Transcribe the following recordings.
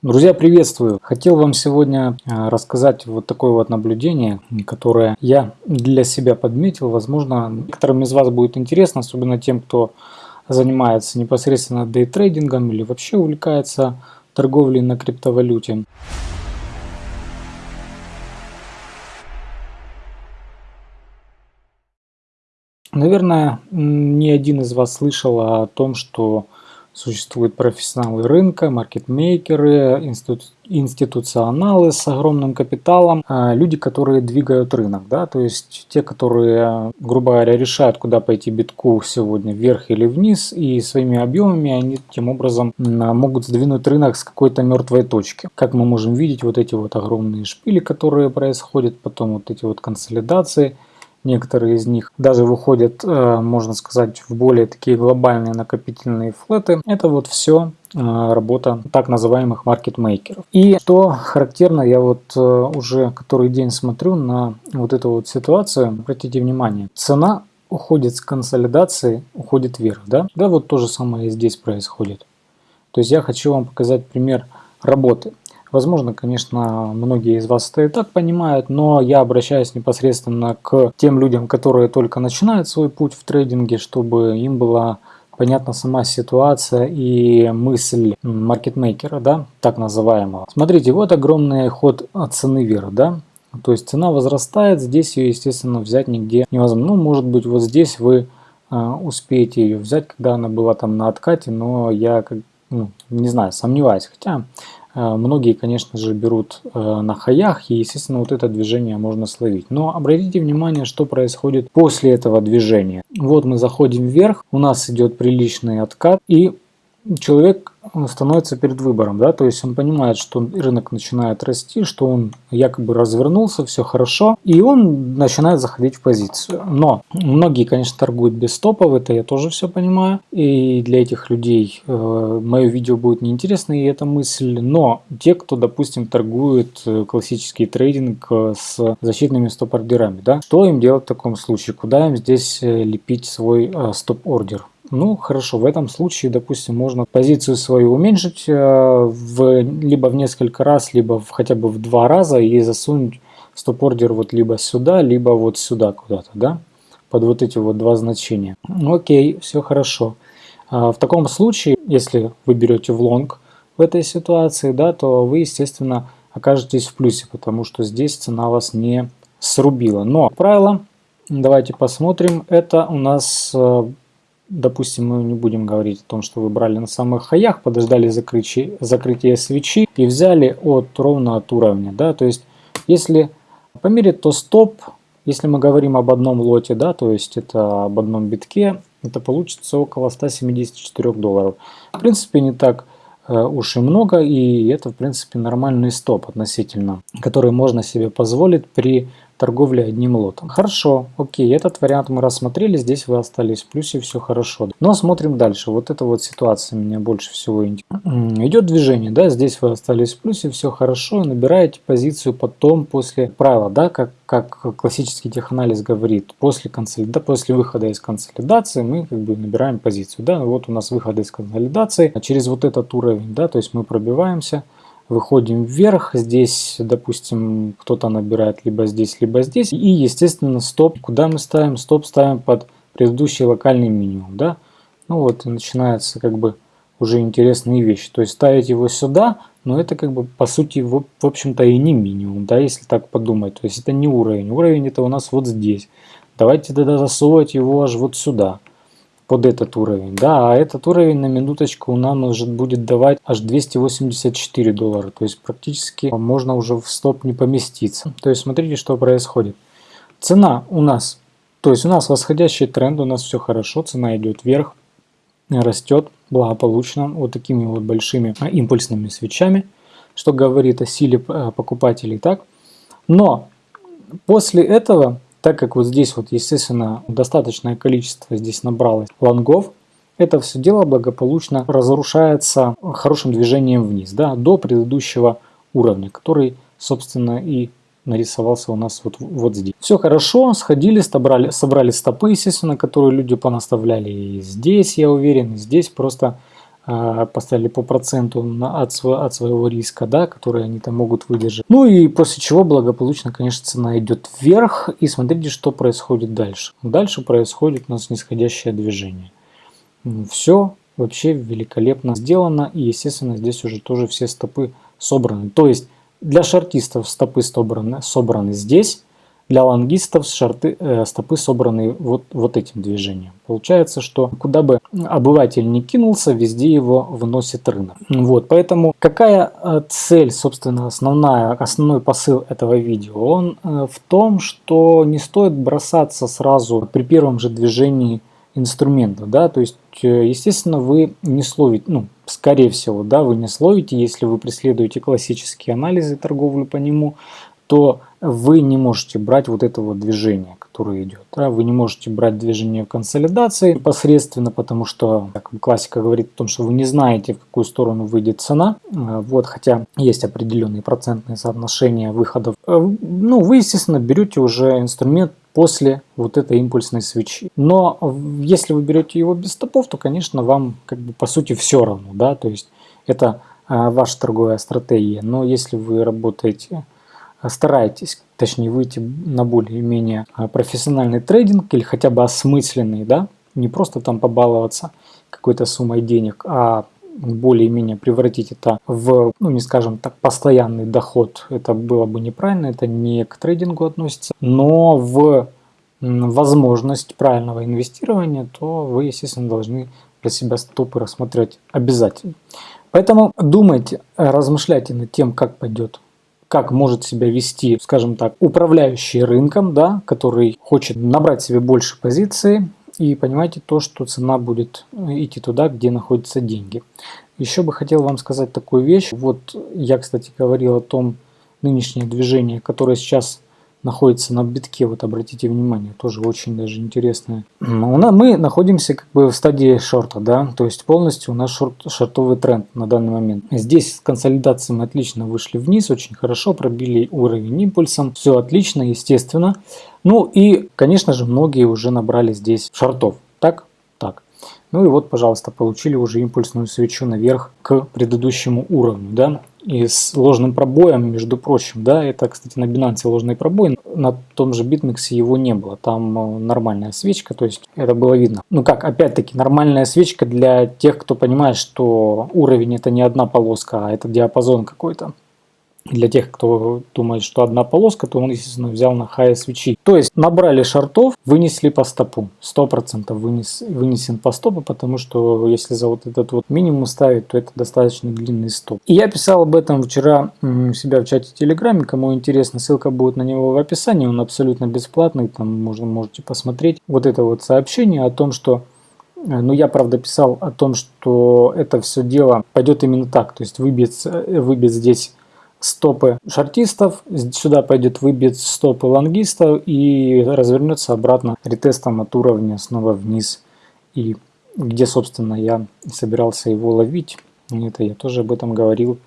Друзья, приветствую! Хотел вам сегодня э, рассказать вот такое вот наблюдение, которое я для себя подметил. Возможно, некоторым из вас будет интересно, особенно тем, кто занимается непосредственно дейтрейдингом или вообще увлекается торговлей на криптовалюте. Наверное, ни один из вас слышал о том, что Существуют профессионалы рынка, маркетмейкеры, институ институционалы с огромным капиталом, а, люди, которые двигают рынок, да, то есть те, которые, грубо говоря, решают, куда пойти битку сегодня, вверх или вниз, и своими объемами они таким образом могут сдвинуть рынок с какой-то мертвой точки. Как мы можем видеть, вот эти вот огромные шпили, которые происходят, потом вот эти вот консолидации – Некоторые из них даже выходят, э, можно сказать, в более такие глобальные накопительные флеты. Это вот все э, работа так называемых маркетмейкеров. И что характерно, я вот э, уже который день смотрю на вот эту вот ситуацию, обратите внимание, цена уходит с консолидации, уходит вверх, да? Да, вот то же самое и здесь происходит. То есть я хочу вам показать пример работы. Возможно, конечно, многие из вас это и так понимают, но я обращаюсь непосредственно к тем людям, которые только начинают свой путь в трейдинге, чтобы им была понятна сама ситуация и мысль маркетмейкера, да, так называемого. Смотрите, вот огромный ход цены вверх, да, то есть цена возрастает, здесь ее, естественно, взять нигде невозможно. Ну, может быть, вот здесь вы э, успеете ее взять, когда она была там на откате, но я, как, ну, не знаю, сомневаюсь. Хотя многие, конечно же, берут э, на хаях, и, естественно, вот это движение можно словить. Но обратите внимание, что происходит после этого движения. Вот мы заходим вверх, у нас идет приличный откат, и человек становится перед выбором, да, то есть он понимает, что рынок начинает расти, что он якобы развернулся, все хорошо, и он начинает заходить в позицию. Но многие, конечно, торгуют без стопов, это я тоже все понимаю, и для этих людей э, мое видео будет неинтересно, и эта мысль, но те, кто, допустим, торгует э, классический трейдинг э, с защитными стоп-ордерами, да, что им делать в таком случае, куда им здесь э, лепить свой э, стоп-ордер? Ну, хорошо, в этом случае, допустим, можно позицию свою уменьшить э, в, либо в несколько раз, либо в, хотя бы в два раза и засунуть стоп-ордер вот либо сюда, либо вот сюда куда-то, да, под вот эти вот два значения. Окей, все хорошо. А в таком случае, если вы берете в лонг в этой ситуации, да, то вы, естественно, окажетесь в плюсе, потому что здесь цена вас не срубила. Но правило, давайте посмотрим, это у нас э, допустим, мы не будем говорить о том, что вы брали на самых хаях, подождали закрытия, закрытия свечи и взяли от ровно от уровня. Да? То есть, если померить, то стоп, если мы говорим об одном лоте, да, то есть это об одном битке, это получится около 174 долларов. В принципе, не так э, уж и много, и это, в принципе, нормальный стоп относительно, который можно себе позволить при торговли одним лотом. Хорошо, окей, этот вариант мы рассмотрели, здесь вы остались в плюсе, все хорошо. Но смотрим дальше, вот эта вот ситуация меня больше всего интересует. Идет движение, да, здесь вы остались в плюсе, все хорошо, набираете позицию потом после правила, да, как, как классический теханализ говорит, после, консолида, после выхода из консолидации мы как бы набираем позицию, да, вот у нас выход из консолидации, а через вот этот уровень, да, то есть мы пробиваемся, выходим вверх, здесь, допустим, кто-то набирает либо здесь, либо здесь, и, естественно, стоп, куда мы ставим? Стоп ставим под предыдущий локальный минимум, да, ну вот и начинается как бы уже интересные вещи, то есть ставить его сюда, но это как бы по сути в, в общем-то и не минимум, да, если так подумать, то есть это не уровень, уровень это у нас вот здесь, давайте тогда засовывать его аж вот сюда, под этот уровень. Да, а этот уровень на минуточку нам может будет давать аж 284 доллара. То есть практически можно уже в стоп не поместиться. То есть смотрите, что происходит. Цена у нас, то есть у нас восходящий тренд, у нас все хорошо, цена идет вверх, растет благополучно вот такими вот большими а, импульсными свечами, что говорит о силе а, покупателей. Так? Но после этого так как вот здесь вот, естественно, достаточное количество здесь набралось лонгов, это все дело благополучно разрушается хорошим движением вниз, да, до предыдущего уровня, который, собственно, и нарисовался у нас вот, вот здесь. Все хорошо, сходили, собрали, собрали стопы, естественно, которые люди понаставляли и здесь, я уверен, и здесь просто поставили по проценту на, от, от своего риска, да, который они там могут выдержать. Ну и после чего благополучно, конечно, цена идет вверх. И смотрите, что происходит дальше. Дальше происходит у нас нисходящее движение. Все вообще великолепно сделано. И, естественно, здесь уже тоже все стопы собраны. То есть для шартистов стопы собраны, собраны здесь, для лонгистов шарты, э, стопы собраны вот, вот этим движением. Получается, что куда бы обыватель не кинулся, везде его выносит рынок. Вот, поэтому какая э, цель, собственно, основная, основной посыл этого видео? Он э, в том, что не стоит бросаться сразу при первом же движении инструмента, да, то есть, естественно, вы не словите, ну, скорее всего, да, вы не словите, если вы преследуете классические анализы торговли по нему, то вы не можете брать вот это вот движение, которое идет. Да? Вы не можете брать движение консолидации непосредственно, потому что как классика говорит о том, что вы не знаете, в какую сторону выйдет цена. А, вот, хотя есть определенные процентные соотношения выходов. А, ну, вы, естественно, берете уже инструмент после вот этой импульсной свечи. Но если вы берете его без стопов, то, конечно, вам как бы по сути все равно. Да? То есть это а, ваша торговая стратегия. Но если вы работаете старайтесь, точнее, выйти на более-менее а, профессиональный трейдинг или хотя бы осмысленный, да, не просто там побаловаться какой-то суммой денег, а более-менее превратить это в, ну не скажем так, постоянный доход, это было бы неправильно, это не к трейдингу относится, но в возможность правильного инвестирования, то вы, естественно, должны для себя стопы рассмотреть обязательно. Поэтому думайте, размышляйте над тем, как пойдет как может себя вести, скажем так, управляющий рынком, да, который хочет набрать себе больше позиции, и понимаете то, что цена будет идти туда, где находятся деньги. Еще бы хотел вам сказать такую вещь. Вот я, кстати, говорил о том нынешнее движение, которое сейчас находится на битке, вот обратите внимание, тоже очень даже интересное. Мы находимся как бы в стадии шорта, да, то есть полностью у нас шорт, шортовый тренд на данный момент. Здесь с консолидацией мы отлично вышли вниз, очень хорошо, пробили уровень импульсом, все отлично, естественно. Ну и, конечно же, многие уже набрали здесь шортов, так? Так. Ну и вот, пожалуйста, получили уже импульсную свечу наверх к предыдущему уровню, да и с ложным пробоем, между прочим, да, это, кстати, на Binance ложный пробой, на том же BitMEX его не было, там э, нормальная свечка, то есть это было видно. Ну как, опять-таки, нормальная свечка для тех, кто понимает, что уровень это не одна полоска, а это диапазон какой-то. Для тех, кто думает, что одна полоска, то он, естественно, взял на хай свечи. То есть набрали шартов, вынесли по стопу. 100% вынес, вынесен по стопу, потому что если за вот этот вот минимум ставить, то это достаточно длинный стоп. И я писал об этом вчера у себя в чате Телеграме. Кому интересно, ссылка будет на него в описании. Он абсолютно бесплатный, там можно, можете посмотреть. Вот это вот сообщение о том, что э, ну, я, правда, писал о том, что это все дело пойдет именно так. То есть выбьет, выбьет здесь стопы шортистов, сюда пойдет выбьет стопы лонгистов и развернется обратно ретестом от уровня снова вниз. И где, собственно, я собирался его ловить, это я тоже об этом говорил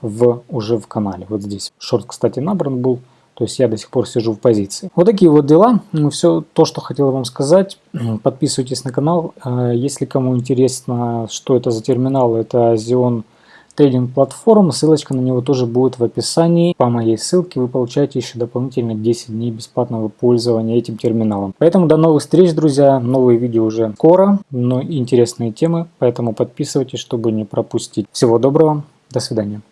в, уже в канале. Вот здесь шорт, кстати, набран был, то есть я до сих пор сижу в позиции. Вот такие вот дела. Ну, все то, что хотел вам сказать. Подписывайтесь на канал. А, если кому интересно, что это за терминал, это Xeon трейдинг-платформ. Ссылочка на него тоже будет в описании. По моей ссылке вы получаете еще дополнительно 10 дней бесплатного пользования этим терминалом. Поэтому до новых встреч, друзья. Новые видео уже скоро, но интересные темы. Поэтому подписывайтесь, чтобы не пропустить. Всего доброго. До свидания.